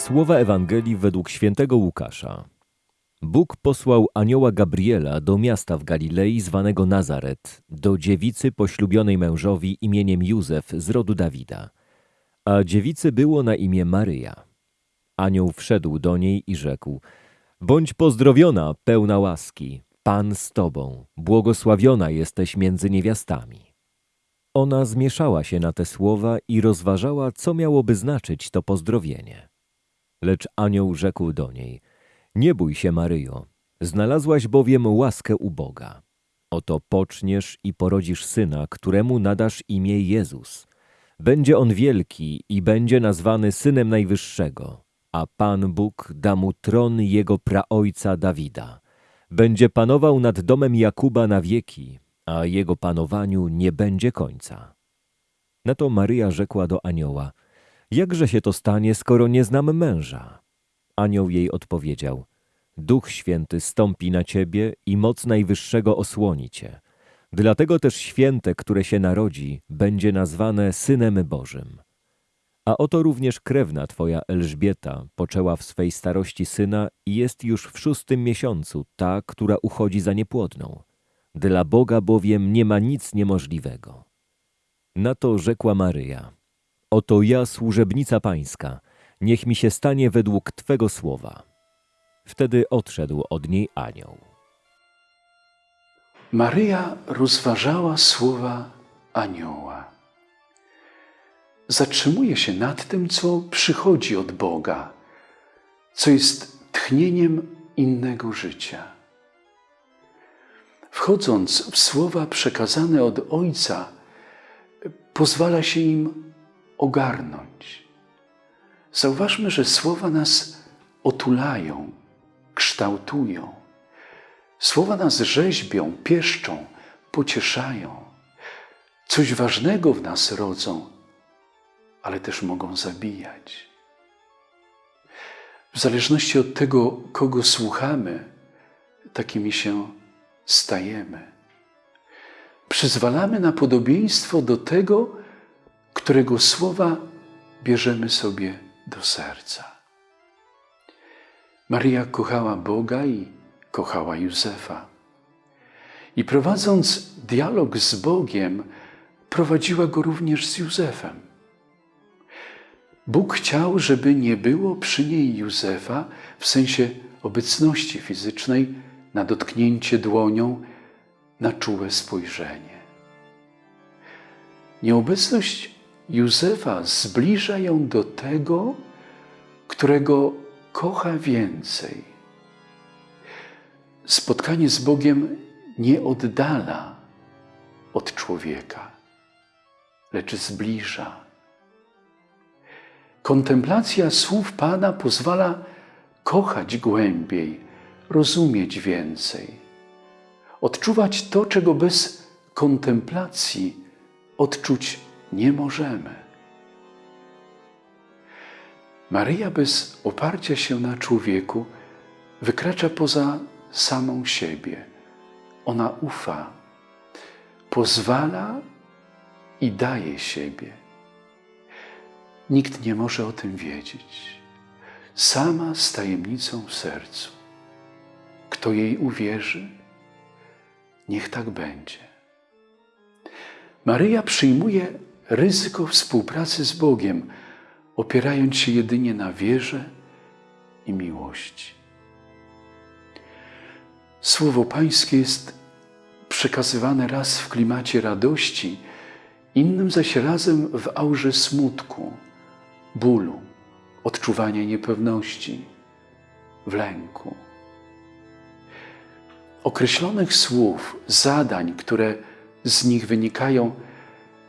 Słowa Ewangelii według świętego Łukasza. Bóg posłał anioła Gabriela do miasta w Galilei zwanego Nazaret, do dziewicy poślubionej mężowi imieniem Józef z rodu Dawida. A dziewicy było na imię Maryja. Anioł wszedł do niej i rzekł: Bądź pozdrowiona, pełna łaski, Pan z tobą, błogosławiona jesteś między niewiastami. Ona zmieszała się na te słowa i rozważała, co miałoby znaczyć to pozdrowienie. Lecz anioł rzekł do niej: Nie bój się, Maryjo, znalazłaś bowiem łaskę u Boga. Oto poczniesz i porodzisz syna, któremu nadasz imię Jezus. Będzie on wielki i będzie nazwany synem Najwyższego, a Pan Bóg da mu tron jego praojca Dawida. Będzie panował nad domem Jakuba na wieki, a jego panowaniu nie będzie końca. Na to Maryja rzekła do anioła: Jakże się to stanie, skoro nie znam męża? Anioł jej odpowiedział: Duch Święty stąpi na ciebie i moc Najwyższego osłoni cię. Dlatego też święte, które się narodzi, będzie nazwane Synem Bożym. A oto również krewna twoja Elżbieta poczęła w swej starości syna i jest już w szóstym miesiącu ta, która uchodzi za niepłodną. Dla Boga bowiem nie ma nic niemożliwego. Na to rzekła Maryja: Oto ja, służebnica pańska, niech mi się stanie według Twego słowa. Wtedy odszedł od niej anioł. Maryja rozważała słowa anioła. Zatrzymuje się nad tym, co przychodzi od Boga, co jest tchnieniem innego życia. Wchodząc w słowa przekazane od Ojca, pozwala się im ogarnąć. Zauważmy, że słowa nas otulają, kształtują. Słowa nas rzeźbią, pieszczą, pocieszają. Coś ważnego w nas rodzą, ale też mogą zabijać. W zależności od tego, kogo słuchamy, takimi się stajemy. Przyzwalamy na podobieństwo do tego, którego słowa bierzemy sobie do serca. Maria kochała Boga i kochała Józefa. I prowadząc dialog z Bogiem, prowadziła go również z Józefem. Bóg chciał, żeby nie było przy niej Józefa w sensie obecności fizycznej, na dotknięcie dłonią, na czułe spojrzenie. Nieobecność Józefa zbliża ją do tego, którego kocha więcej. Spotkanie z Bogiem nie oddala od człowieka, lecz zbliża. Kontemplacja słów Pana pozwala kochać głębiej, rozumieć więcej, odczuwać to, czego bez kontemplacji odczuć nie możemy. Maryja bez oparcia się na człowieku wykracza poza samą siebie. Ona ufa, pozwala i daje siebie. Nikt nie może o tym wiedzieć. Sama z tajemnicą w sercu. Kto jej uwierzy, niech tak będzie. Maryja przyjmuje ryzyko współpracy z Bogiem, opierając się jedynie na wierze i miłości. Słowo Pańskie jest przekazywane raz w klimacie radości, innym zaś razem w aurze smutku, bólu, odczuwania niepewności, w lęku. Określonych słów, zadań, które z nich wynikają,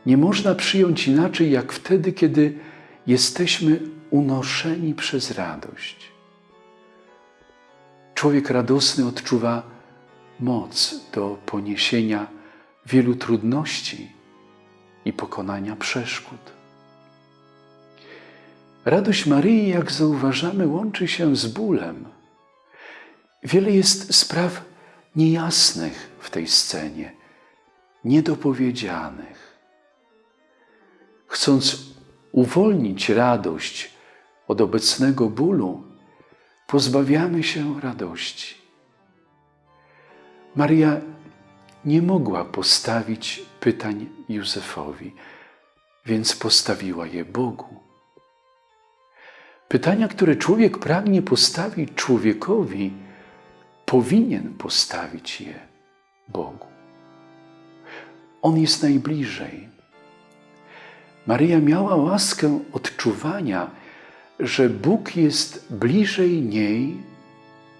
nie można przyjąć inaczej jak wtedy, kiedy jesteśmy unoszeni przez radość. Człowiek radosny odczuwa moc do poniesienia wielu trudności i pokonania przeszkód. Radość Maryi, jak zauważamy, łączy się z bólem. Wiele jest spraw niejasnych w tej scenie, niedopowiedzianych. Chcąc uwolnić radość od obecnego bólu, pozbawiamy się radości. Maria nie mogła postawić pytań Józefowi, więc postawiła je Bogu. Pytania, które człowiek pragnie postawić człowiekowi, powinien postawić je Bogu. On jest najbliżej. Maryja miała łaskę odczuwania, że Bóg jest bliżej niej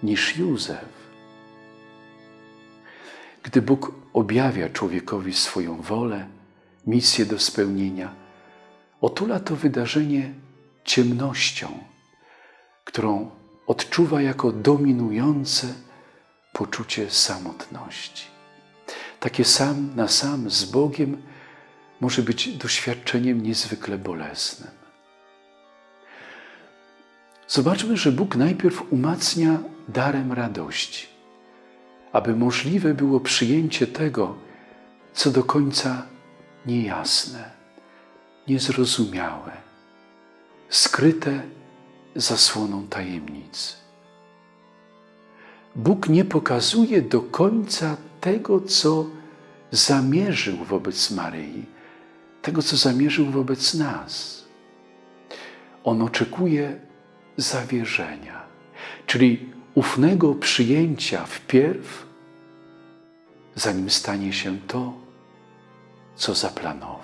niż Józef. Gdy Bóg objawia człowiekowi swoją wolę, misję do spełnienia, otula to wydarzenie ciemnością, którą odczuwa jako dominujące poczucie samotności. Takie sam na sam z Bogiem może być doświadczeniem niezwykle bolesnym. Zobaczmy, że Bóg najpierw umacnia darem radości, aby możliwe było przyjęcie tego, co do końca niejasne, niezrozumiałe, skryte zasłoną tajemnic. Bóg nie pokazuje do końca tego, co zamierzył wobec Maryi, tego, co zamierzył wobec nas. On oczekuje zawierzenia, czyli ufnego przyjęcia wpierw, zanim stanie się to, co zaplanował.